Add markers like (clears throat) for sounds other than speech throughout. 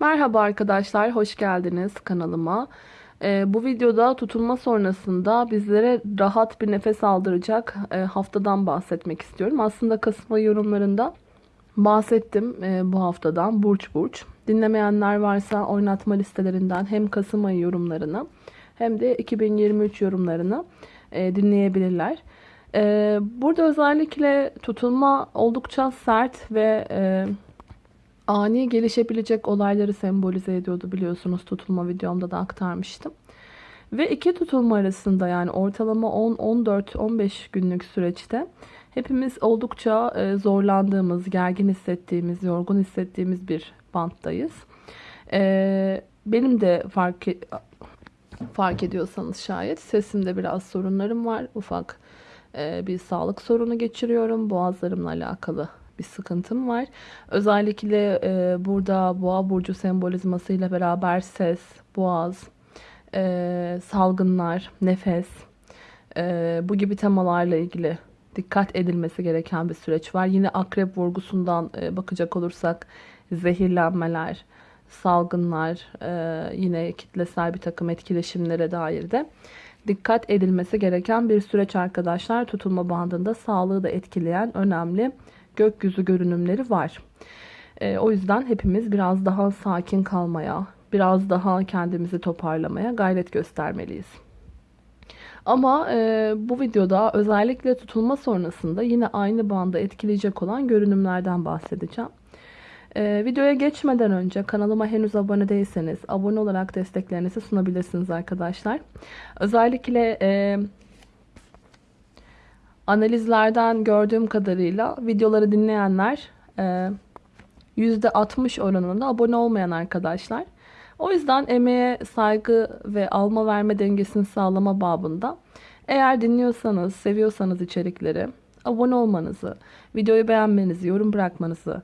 Merhaba arkadaşlar, hoş geldiniz kanalıma. Ee, bu videoda tutulma sonrasında bizlere rahat bir nefes aldıracak e, haftadan bahsetmek istiyorum. Aslında Kasım ayı yorumlarında bahsettim e, bu haftadan burç burç. Dinlemeyenler varsa oynatma listelerinden hem Kasım ayı yorumlarını hem de 2023 yorumlarını e, dinleyebilirler. E, burada özellikle tutulma oldukça sert ve... E, ani gelişebilecek olayları sembolize ediyordu biliyorsunuz tutulma videomda da aktarmıştım. Ve iki tutulma arasında yani ortalama 10-14-15 günlük süreçte hepimiz oldukça e, zorlandığımız, gergin hissettiğimiz, yorgun hissettiğimiz bir banttayız. E, benim de fark, e, fark ediyorsanız şayet sesimde biraz sorunlarım var. Ufak bir sağlık sorunu geçiriyorum. Boğazlarımla alakalı bir sıkıntım var. Özellikle e, burada boğa burcu sembolizmasıyla beraber ses, boğaz, e, salgınlar, nefes e, bu gibi temalarla ilgili dikkat edilmesi gereken bir süreç var. Yine akrep vurgusundan e, bakacak olursak zehirlenmeler, salgınlar, e, yine kitlesel bir takım etkileşimlere dair de dikkat edilmesi gereken bir süreç arkadaşlar. Tutulma bandında sağlığı da etkileyen önemli gökyüzü görünümleri var. E, o yüzden hepimiz biraz daha sakin kalmaya, biraz daha kendimizi toparlamaya gayret göstermeliyiz. Ama e, bu videoda özellikle tutulma sonrasında yine aynı bandı etkileyecek olan görünümlerden bahsedeceğim. E, videoya geçmeden önce kanalıma henüz abone değilseniz abone olarak desteklerinizi sunabilirsiniz arkadaşlar. Özellikle e, analizlerden gördüğüm kadarıyla videoları dinleyenler %60 e, oranında abone olmayan arkadaşlar. O yüzden emeğe saygı ve alma verme dengesini sağlama babında eğer dinliyorsanız, seviyorsanız içerikleri abone olmanızı, videoyu beğenmenizi, yorum bırakmanızı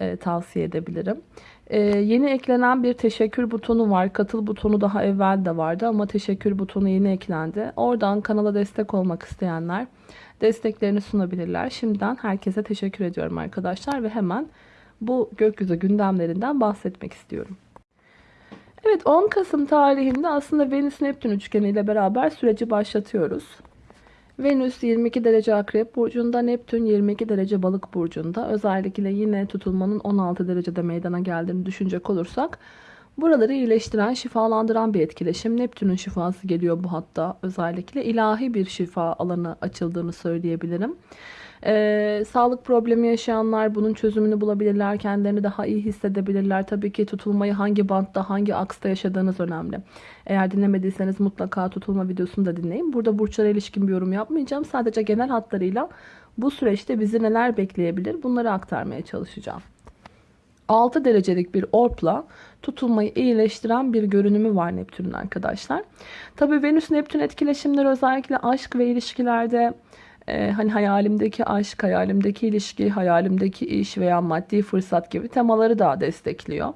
e, tavsiye edebilirim. E, yeni eklenen bir teşekkür butonu var. Katıl butonu daha evvel de vardı ama teşekkür butonu yeni eklendi. Oradan kanala destek olmak isteyenler desteklerini sunabilirler. Şimdiden herkese teşekkür ediyorum arkadaşlar ve hemen bu gökyüzü gündemlerinden bahsetmek istiyorum. Evet 10 Kasım tarihinde aslında Venüs Neptün üçgeni ile beraber süreci başlatıyoruz. Venüs 22 derece akrep burcunda, Neptün 22 derece balık burcunda. Özellikle yine tutulmanın 16 derecede meydana geldiğini düşünecek olursak Buraları iyileştiren, şifalandıran bir etkileşim. Neptün'ün şifası geliyor bu hatta özellikle. ilahi bir şifa alanı açıldığını söyleyebilirim. Ee, sağlık problemi yaşayanlar bunun çözümünü bulabilirler. Kendilerini daha iyi hissedebilirler. Tabii ki tutulmayı hangi bantta, hangi aksta yaşadığınız önemli. Eğer dinlemediyseniz mutlaka tutulma videosunu da dinleyin. Burada burçlara ilişkin bir yorum yapmayacağım. Sadece genel hatlarıyla bu süreçte bizi neler bekleyebilir bunları aktarmaya çalışacağım. 6 derecelik bir orpla tutulmayı iyileştiren bir görünümü var Neptün'ün arkadaşlar. Tabii Venüs Neptün etkileşimleri özellikle aşk ve ilişkilerde e, hani hayalimdeki aşk, hayalimdeki ilişki, hayalimdeki iş veya maddi fırsat gibi temaları da destekliyor.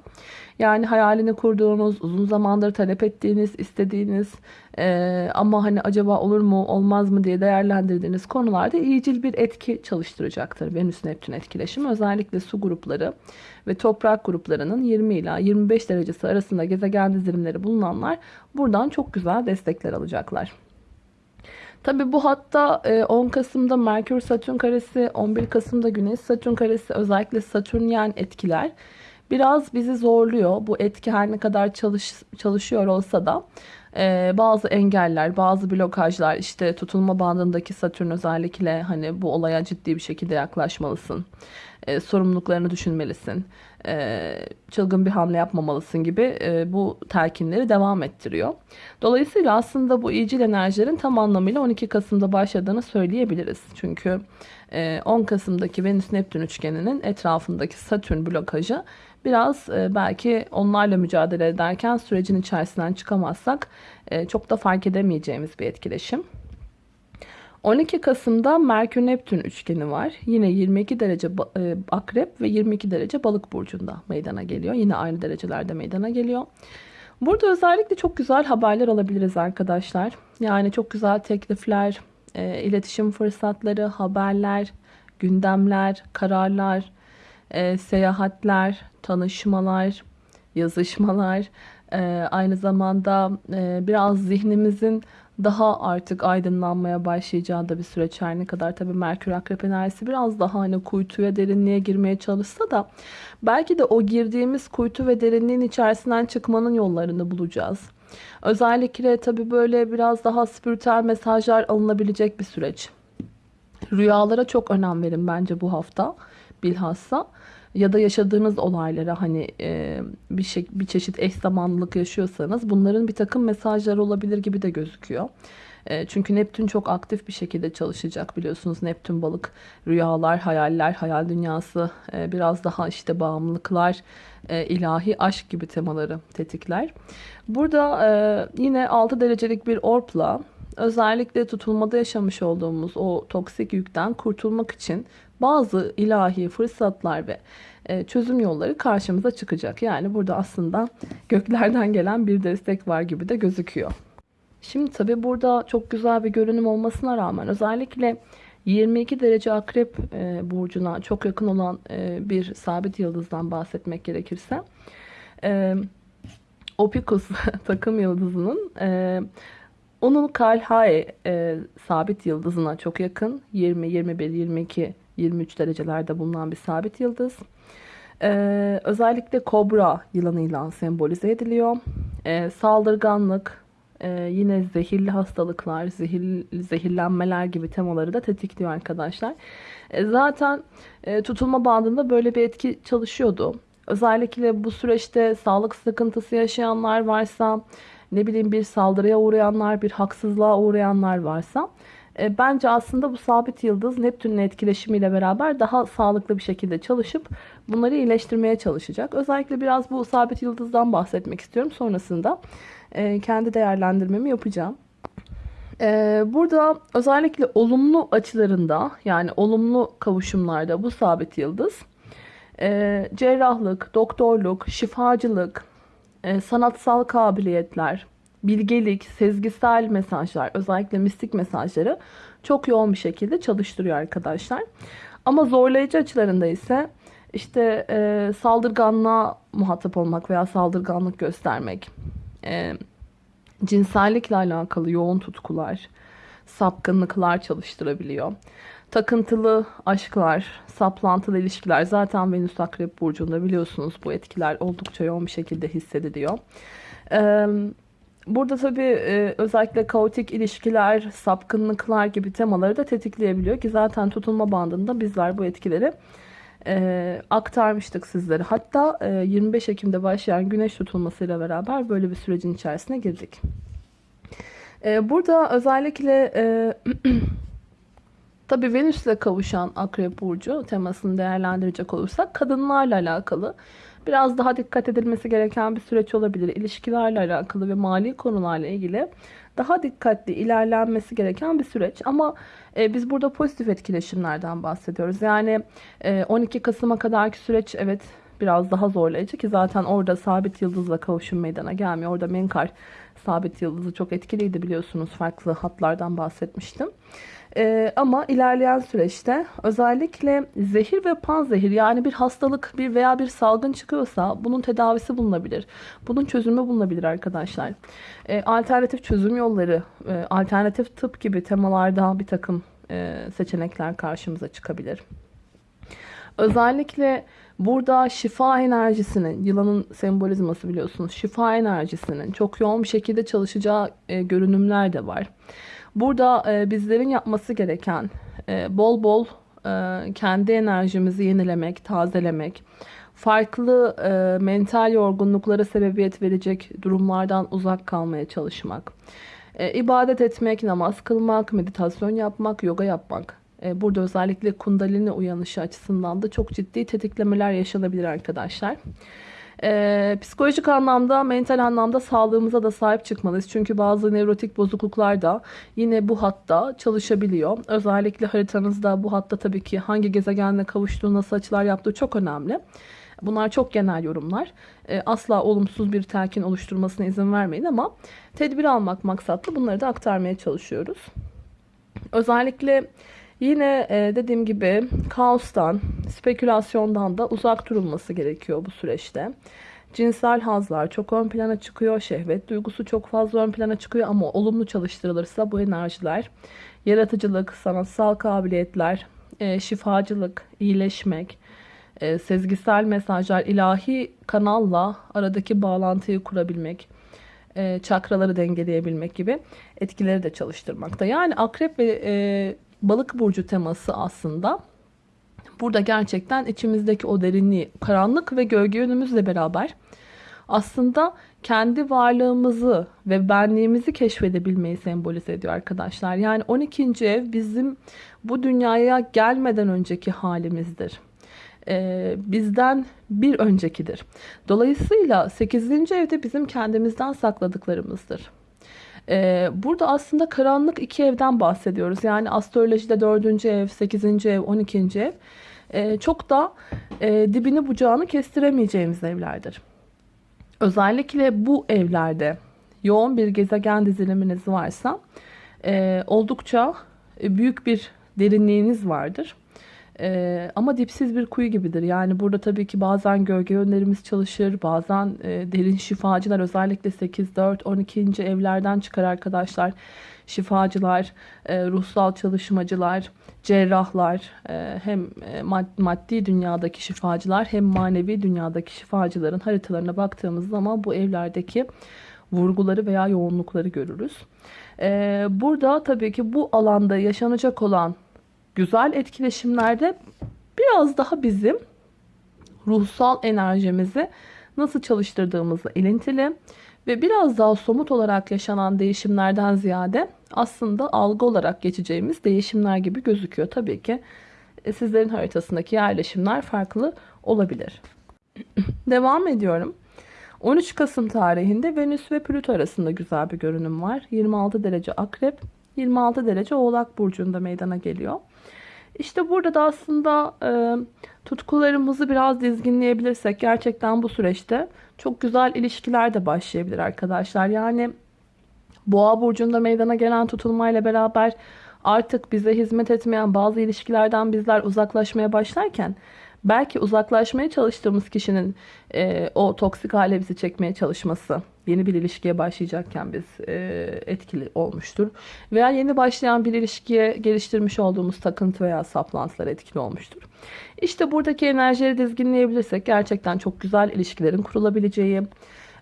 Yani hayalini kurduğunuz, uzun zamandır talep ettiğiniz, istediğiniz e, ama hani acaba olur mu, olmaz mı diye değerlendirdiğiniz konularda iyicil bir etki çalıştıracaktır Venüs Neptün etkileşimi. Özellikle su grupları ve toprak gruplarının 20 ila 25 derecesi arasında gezegen dizilimleri bulunanlar buradan çok güzel destekler alacaklar. Tabi bu hatta 10 e, Kasım'da Merkür Satürn karesi, 11 Kasım'da Güneş Satürn karesi özellikle Satürnyen etkiler biraz bizi zorluyor. Bu etki her ne kadar çalış, çalışıyor olsa da e, bazı engeller, bazı blokajlar işte tutulma bandındaki Satürn özellikle hani bu olaya ciddi bir şekilde yaklaşmalısın. E, sorumluluklarını düşünmelisin. E, çılgın bir hamle yapmamalısın gibi e, bu telkinleri devam ettiriyor. Dolayısıyla aslında bu iyicil enerjilerin tam anlamıyla 12 Kasım'da başladığını söyleyebiliriz. Çünkü e, 10 Kasım'daki Venüs Neptün üçgeninin etrafındaki Satürn blokajı biraz e, belki onlarla mücadele ederken sürecin içerisinden çıkamazsak e, çok da fark edemeyeceğimiz bir etkileşim. 12 Kasım'da Merkür Neptün üçgeni var. Yine 22 derece e, akrep ve 22 derece balık burcunda meydana geliyor. Yine aynı derecelerde meydana geliyor. Burada özellikle çok güzel haberler alabiliriz arkadaşlar. Yani çok güzel teklifler, iletişim fırsatları, haberler, gündemler, kararlar, seyahatler, tanışmalar, yazışmalar, e, aynı zamanda e, biraz zihnimizin daha artık aydınlanmaya başlayacağı da bir süreç her ne kadar tabii Merkür Akrep enerjisi biraz daha hani kuytuya derinliğe girmeye çalışsa da belki de o girdiğimiz kuytu ve derinliğin içerisinden çıkmanın yollarını bulacağız. Özellikle tabii böyle biraz daha spiritüel mesajlar alınabilecek bir süreç. Rüyalara çok önem verin bence bu hafta bilhassa ya da yaşadığınız olaylara hani e, bir şey bir çeşit eş zamanlılık yaşıyorsanız bunların bir takım mesajları olabilir gibi de gözüküyor. E, çünkü Neptün çok aktif bir şekilde çalışacak biliyorsunuz. Neptün balık, rüyalar, hayaller, hayal dünyası, e, biraz daha işte bağımlılıklar, e, ilahi aşk gibi temaları tetikler. Burada e, yine 6 derecelik bir orpla özellikle tutulmada yaşamış olduğumuz o toksik yükten kurtulmak için bazı ilahi fırsatlar ve e, çözüm yolları karşımıza çıkacak. Yani burada aslında göklerden gelen bir destek var gibi de gözüküyor. Şimdi tabi burada çok güzel bir görünüm olmasına rağmen özellikle 22 derece akrep e, burcuna çok yakın olan e, bir sabit yıldızdan bahsetmek gerekirse Opicus (laughs) takım yıldızının onun Kalhae sabit yıldızına çok yakın 20, 21, 22 23 derecelerde bulunan bir sabit yıldız. Ee, özellikle kobra yılanıyla sembolize ediliyor. Ee, saldırganlık, e, yine zehirli hastalıklar, zehir, zehirlenmeler gibi temaları da tetikliyor arkadaşlar. E, zaten e, tutulma bandında böyle bir etki çalışıyordu. Özellikle bu süreçte sağlık sıkıntısı yaşayanlar varsa, ne bileyim bir saldırıya uğrayanlar, bir haksızlığa uğrayanlar varsa e, bence aslında bu sabit yıldız Neptün'ün etkileşimiyle beraber daha sağlıklı bir şekilde çalışıp bunları iyileştirmeye çalışacak. Özellikle biraz bu sabit yıldızdan bahsetmek istiyorum. Sonrasında e, kendi değerlendirmemi yapacağım. E, burada özellikle olumlu açılarında yani olumlu kavuşumlarda bu sabit yıldız cerrahlık, doktorluk, şifacılık, sanatsal kabiliyetler, bilgelik, sezgisel mesajlar, özellikle mistik mesajları çok yoğun bir şekilde çalıştırıyor arkadaşlar. Ama zorlayıcı açılarında ise işte e, saldırganlığa muhatap olmak veya saldırganlık göstermek, e, cinsellikle alakalı yoğun tutkular, sapkınlıklar çalıştırabiliyor. Takıntılı aşklar, saplantılı ilişkiler zaten Venüs Akrep Burcu'nda biliyorsunuz bu etkiler oldukça yoğun bir şekilde hissediliyor. Ee, Burada tabii e, özellikle kaotik ilişkiler, sapkınlıklar gibi temaları da tetikleyebiliyor ki zaten tutulma bandında bizler bu etkileri e, aktarmıştık sizlere. Hatta e, 25 Ekim'de başlayan güneş tutulmasıyla beraber böyle bir sürecin içerisine girdik. E, burada özellikle e, (clears throat) tabii Venüs'le kavuşan Akrep Burcu temasını değerlendirecek olursak kadınlarla alakalı biraz daha dikkat edilmesi gereken bir süreç olabilir. İlişkilerle alakalı ve mali konularla ilgili daha dikkatli ilerlenmesi gereken bir süreç. Ama e, biz burada pozitif etkileşimlerden bahsediyoruz. Yani e, 12 Kasım'a kadarki süreç evet biraz daha zorlayıcı ki zaten orada sabit yıldızla kavuşum meydana gelmiyor. Orada Menkar sabit yıldızı çok etkiliydi biliyorsunuz. Farklı hatlardan bahsetmiştim. Ee, ama ilerleyen süreçte özellikle zehir ve panzehir yani bir hastalık bir veya bir salgın çıkıyorsa bunun tedavisi bulunabilir. Bunun çözümü bulunabilir arkadaşlar. Ee, alternatif çözüm yolları, e, alternatif tıp gibi temalarda bir takım e, seçenekler karşımıza çıkabilir. Özellikle burada şifa enerjisinin, yılanın sembolizması biliyorsunuz, şifa enerjisinin çok yoğun bir şekilde çalışacağı e, görünümler de var. Burada e, bizlerin yapması gereken e, bol bol e, kendi enerjimizi yenilemek, tazelemek, farklı e, mental yorgunluklara sebebiyet verecek durumlardan uzak kalmaya çalışmak, e, ibadet etmek, namaz kılmak, meditasyon yapmak, yoga yapmak. E, burada özellikle kundalini uyanışı açısından da çok ciddi tetiklemeler yaşanabilir arkadaşlar. Ee, psikolojik anlamda, mental anlamda sağlığımıza da sahip çıkmalıyız. Çünkü bazı nevrotik bozukluklar da yine bu hatta çalışabiliyor. Özellikle haritanızda bu hatta tabii ki hangi gezegenle kavuştuğu, nasıl açılar yaptığı çok önemli. Bunlar çok genel yorumlar. Ee, asla olumsuz bir telkin oluşturmasına izin vermeyin ama tedbir almak maksatlı bunları da aktarmaya çalışıyoruz. Özellikle Yine e, dediğim gibi kaostan, spekülasyondan da uzak durulması gerekiyor bu süreçte. Cinsel hazlar çok ön plana çıkıyor. Şehvet duygusu çok fazla ön plana çıkıyor ama olumlu çalıştırılırsa bu enerjiler yaratıcılık, sanatsal kabiliyetler, e, şifacılık, iyileşmek, e, sezgisel mesajlar, ilahi kanalla aradaki bağlantıyı kurabilmek, e, çakraları dengeleyebilmek gibi etkileri de çalıştırmakta. Yani akrep ve balık burcu teması aslında burada gerçekten içimizdeki o derinliği, karanlık ve gölge yönümüzle beraber aslında kendi varlığımızı ve benliğimizi keşfedebilmeyi sembolize ediyor arkadaşlar. Yani 12. ev bizim bu dünyaya gelmeden önceki halimizdir. Ee, bizden bir öncekidir. Dolayısıyla 8. evde bizim kendimizden sakladıklarımızdır. Ee, burada aslında karanlık iki evden bahsediyoruz. Yani astrolojide 4. ev, 8. ev, 12. ev ee, çok da e, dibini bucağını kestiremeyeceğimiz evlerdir. Özellikle bu evlerde yoğun bir gezegen diziliminiz varsa e, oldukça büyük bir derinliğiniz vardır. E, ama dipsiz bir kuyu gibidir. Yani burada tabii ki bazen gölge yönlerimiz çalışır. Bazen e, derin şifacılar özellikle 8, 4, 12. evlerden çıkar arkadaşlar. Şifacılar, e, ruhsal çalışmacılar, cerrahlar, e, hem e, maddi dünyadaki şifacılar hem manevi dünyadaki şifacıların haritalarına baktığımız zaman bu evlerdeki vurguları veya yoğunlukları görürüz. E, burada tabii ki bu alanda yaşanacak olan güzel etkileşimlerde biraz daha bizim ruhsal enerjimizi nasıl çalıştırdığımızla ilintili ve biraz daha somut olarak yaşanan değişimlerden ziyade aslında algı olarak geçeceğimiz değişimler gibi gözüküyor. Tabii ki e, sizlerin haritasındaki yerleşimler farklı olabilir. (clears throat) Devam ediyorum. 13 Kasım tarihinde Venüs ve Plüto arasında güzel bir görünüm var. 26 derece Akrep, 26 derece Oğlak burcunda meydana geliyor. İşte burada da aslında e, tutkularımızı biraz dizginleyebilirsek gerçekten bu süreçte çok güzel ilişkiler de başlayabilir arkadaşlar. Yani Boğa burcunda meydana gelen tutulmayla beraber artık bize hizmet etmeyen bazı ilişkilerden bizler uzaklaşmaya başlarken belki uzaklaşmaya çalıştığımız kişinin e, o toksik hale bizi çekmeye çalışması yeni bir ilişkiye başlayacakken biz e, etkili olmuştur. Veya yeni başlayan bir ilişkiye geliştirmiş olduğumuz takıntı veya saplantılar etkili olmuştur. İşte buradaki enerjileri dizginleyebilirsek gerçekten çok güzel ilişkilerin kurulabileceği,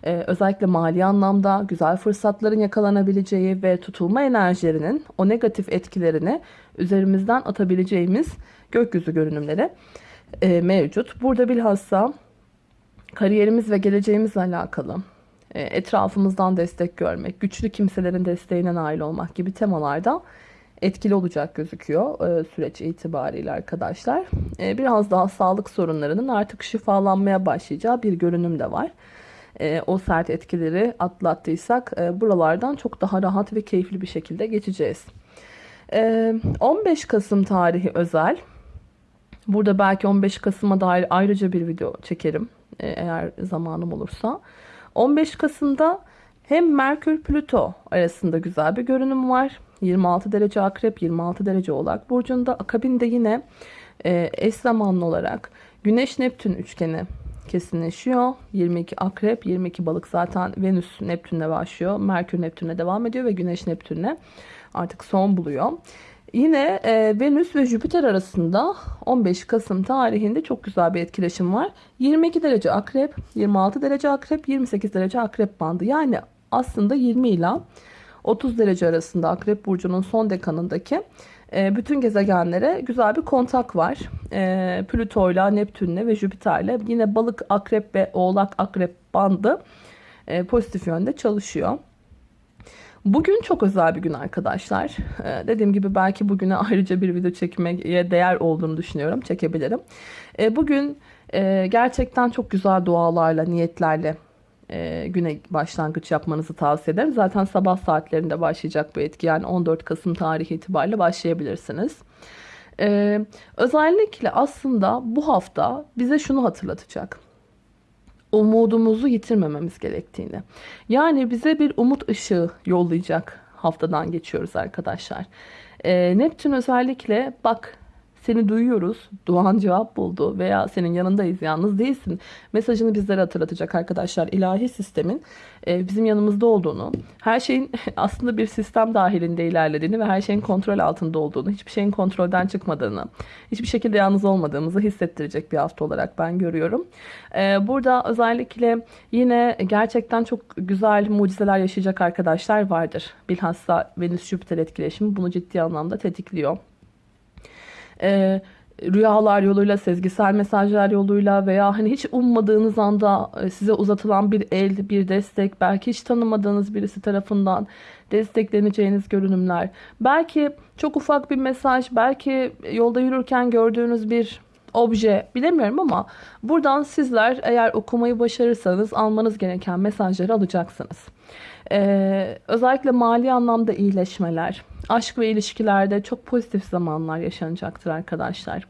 ee, özellikle mali anlamda güzel fırsatların yakalanabileceği ve tutulma enerjilerinin o negatif etkilerini üzerimizden atabileceğimiz gökyüzü görünümleri e, mevcut. Burada bilhassa kariyerimiz ve geleceğimizle alakalı e, etrafımızdan destek görmek, güçlü kimselerin desteğine nail olmak gibi temalarda etkili olacak gözüküyor e, süreç itibariyle arkadaşlar. E, biraz daha sağlık sorunlarının artık şifalanmaya başlayacağı bir görünüm de var. E, o sert etkileri atlattıysak e, buralardan çok daha rahat ve keyifli bir şekilde geçeceğiz. E, 15 Kasım tarihi özel. Burada belki 15 Kasım'a dair ayrıca bir video çekerim e, eğer zamanım olursa. 15 Kasım'da hem Merkür Plüto arasında güzel bir görünüm var. 26 derece akrep 26 derece oğlak burcunda. Akabinde yine e, eş zamanlı olarak Güneş Neptün üçgeni kesinleşiyor. 22 akrep 22 balık zaten Venüs Neptün'le başlıyor. Merkür Neptün'le devam ediyor ve Güneş Neptün'le artık son buluyor. Yine e, Venüs ve Jüpiter arasında 15 Kasım tarihinde çok güzel bir etkileşim var. 22 derece akrep, 26 derece akrep, 28 derece akrep bandı. Yani aslında 20 ile 30 derece arasında akrep burcunun son dekanındaki e, bütün gezegenlere güzel bir kontak var. E, Plüto ile Neptün'le ve Jüpiter'le yine balık, akrep ve oğlak akrep bandı e, pozitif yönde çalışıyor. Bugün çok özel bir gün arkadaşlar. Ee, dediğim gibi belki bugüne ayrıca bir video çekmeye değer olduğunu düşünüyorum. Çekebilirim. Ee, bugün e, gerçekten çok güzel dualarla, niyetlerle e, güne başlangıç yapmanızı tavsiye ederim. Zaten sabah saatlerinde başlayacak bu etki. Yani 14 Kasım tarihi itibariyle başlayabilirsiniz. Ee, özellikle aslında bu hafta bize şunu hatırlatacak umudumuzu yitirmememiz gerektiğini. Yani bize bir umut ışığı yollayacak haftadan geçiyoruz arkadaşlar. E, Neptün özellikle bak seni duyuyoruz, duan cevap buldu veya senin yanındayız, yalnız değilsin mesajını bizlere hatırlatacak arkadaşlar. İlahi sistemin e, bizim yanımızda olduğunu, her şeyin (laughs) aslında bir sistem dahilinde ilerlediğini ve her şeyin kontrol altında olduğunu, hiçbir şeyin kontrolden çıkmadığını, hiçbir şekilde yalnız olmadığımızı hissettirecek bir hafta olarak ben görüyorum. E, burada özellikle yine gerçekten çok güzel mucizeler yaşayacak arkadaşlar vardır. Bilhassa Venüs-Jüpiter etkileşimi bunu ciddi anlamda tetikliyor. Ee, rüyalar yoluyla, sezgisel mesajlar yoluyla veya hani hiç ummadığınız anda e, size uzatılan bir el, bir destek, belki hiç tanımadığınız birisi tarafından destekleneceğiniz görünümler. Belki çok ufak bir mesaj, belki yolda yürürken gördüğünüz bir obje bilemiyorum ama buradan sizler eğer okumayı başarırsanız almanız gereken mesajları alacaksınız. Ee, özellikle mali anlamda iyileşmeler, aşk ve ilişkilerde çok pozitif zamanlar yaşanacaktır arkadaşlar.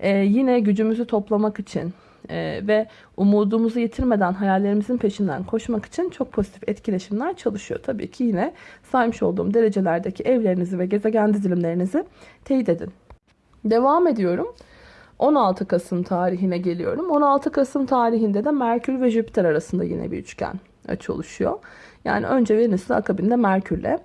Ee, yine gücümüzü toplamak için e, ve umudumuzu yitirmeden hayallerimizin peşinden koşmak için çok pozitif etkileşimler çalışıyor. Tabii ki yine saymış olduğum derecelerdeki evlerinizi ve gezegen dizilimlerinizi teyit edin. Devam ediyorum. 16 Kasım tarihine geliyorum. 16 Kasım tarihinde de Merkür ve Jüpiter arasında yine bir üçgen açı oluşuyor. Yani önce Venüs'le akabinde Merkür'le.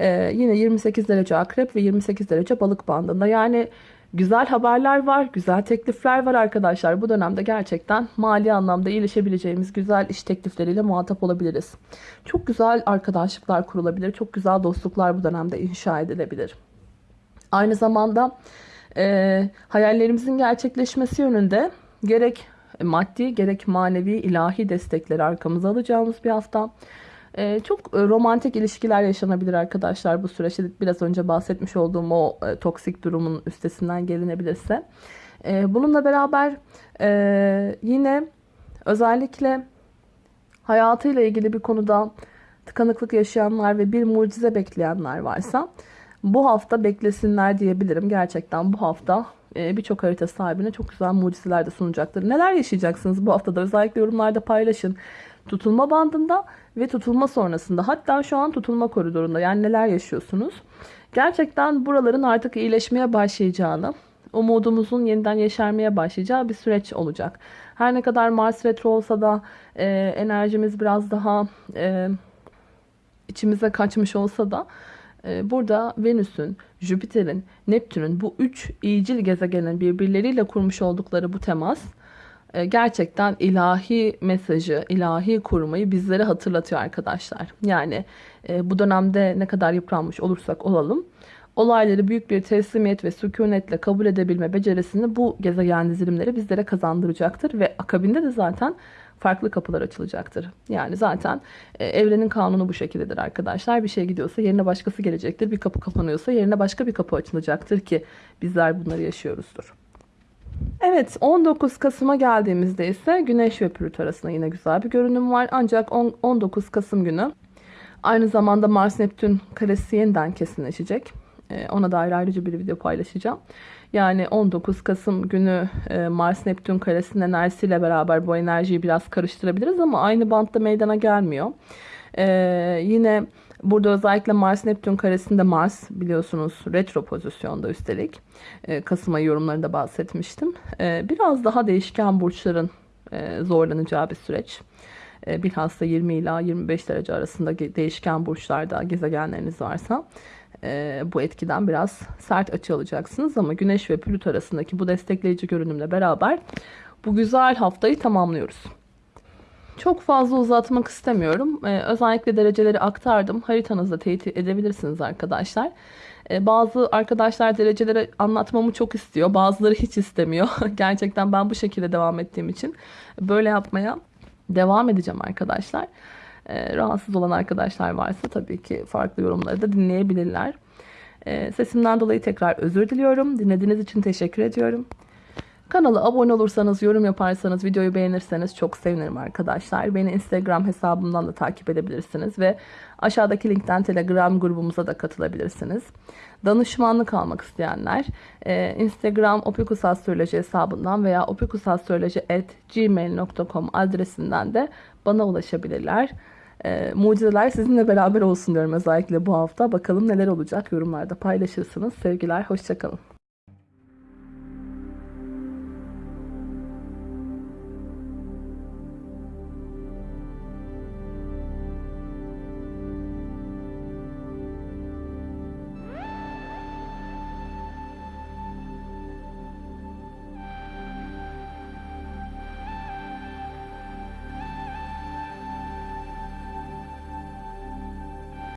Ee, yine 28 derece akrep ve 28 derece balık bandında. Yani güzel haberler var, güzel teklifler var arkadaşlar. Bu dönemde gerçekten mali anlamda iyileşebileceğimiz güzel iş teklifleriyle muhatap olabiliriz. Çok güzel arkadaşlıklar kurulabilir, çok güzel dostluklar bu dönemde inşa edilebilir. Aynı zamanda e, hayallerimizin gerçekleşmesi yönünde gerek maddi gerek manevi ilahi destekleri arkamıza alacağımız bir hafta. Ee, çok e, romantik ilişkiler yaşanabilir arkadaşlar bu süreçte. Biraz önce bahsetmiş olduğum o e, toksik durumun üstesinden gelinebilirse. E, bununla beraber e, yine özellikle hayatıyla ilgili bir konuda tıkanıklık yaşayanlar ve bir mucize bekleyenler varsa bu hafta beklesinler diyebilirim. Gerçekten bu hafta birçok harita sahibine çok güzel mucizeler de sunacaktır. Neler yaşayacaksınız bu haftada? Özellikle yorumlarda paylaşın. Tutulma bandında ve tutulma sonrasında hatta şu an tutulma koridorunda yani neler yaşıyorsunuz? Gerçekten buraların artık iyileşmeye başlayacağını, umudumuzun yeniden yeşermeye başlayacağı bir süreç olacak. Her ne kadar Mars retro olsa da e, enerjimiz biraz daha e, içimize kaçmış olsa da e, burada Venüs'ün, Jüpiter'in, Neptün'ün bu üç iyicil gezegenin birbirleriyle kurmuş oldukları bu temas gerçekten ilahi mesajı, ilahi kurmayı bizlere hatırlatıyor arkadaşlar. Yani e, bu dönemde ne kadar yıpranmış olursak olalım, olayları büyük bir teslimiyet ve sükunetle kabul edebilme becerisini bu gezegen dizilimleri bizlere kazandıracaktır. Ve akabinde de zaten farklı kapılar açılacaktır. Yani zaten e, evrenin kanunu bu şekildedir arkadaşlar. Bir şey gidiyorsa yerine başkası gelecektir. Bir kapı kapanıyorsa yerine başka bir kapı açılacaktır ki bizler bunları yaşıyoruzdur. Evet 19 Kasım'a geldiğimizde ise Güneş ve Plüto arasında yine güzel bir görünüm var. Ancak 19 Kasım günü aynı zamanda Mars Neptün karesi yeniden kesinleşecek. Ee, ona dair ayrıca bir video paylaşacağım. Yani 19 Kasım günü e, Mars Neptün karesinin enerjisiyle beraber bu enerjiyi biraz karıştırabiliriz ama aynı bantta meydana gelmiyor. Ee, yine burada özellikle Mars Neptün karesinde Mars biliyorsunuz retro pozisyonda üstelik. Ee, Kasım ayı yorumlarında bahsetmiştim. Ee, biraz daha değişken burçların e, zorlanacağı bir süreç. Ee, bilhassa 20 ila 25 derece arasında değişken burçlarda gezegenleriniz varsa e, bu etkiden biraz sert açı alacaksınız. Ama Güneş ve Plüto arasındaki bu destekleyici görünümle beraber bu güzel haftayı tamamlıyoruz. Çok fazla uzatmak istemiyorum. Ee, özellikle dereceleri aktardım. Haritanızda teyit edebilirsiniz arkadaşlar. Ee, bazı arkadaşlar dereceleri anlatmamı çok istiyor. Bazıları hiç istemiyor. (laughs) Gerçekten ben bu şekilde devam ettiğim için böyle yapmaya devam edeceğim arkadaşlar. Ee, rahatsız olan arkadaşlar varsa tabii ki farklı yorumları da dinleyebilirler. Ee, sesimden dolayı tekrar özür diliyorum. Dinlediğiniz için teşekkür ediyorum. Kanala abone olursanız, yorum yaparsanız, videoyu beğenirseniz çok sevinirim arkadaşlar. Beni Instagram hesabımdan da takip edebilirsiniz ve aşağıdaki linkten Telegram grubumuza da katılabilirsiniz. Danışmanlık almak isteyenler e, Instagram opikusastroloji hesabından veya opikusastroloji.gmail.com adresinden de bana ulaşabilirler. E, mucizeler sizinle beraber olsun diyorum özellikle bu hafta. Bakalım neler olacak yorumlarda paylaşırsınız. Sevgiler, hoşçakalın.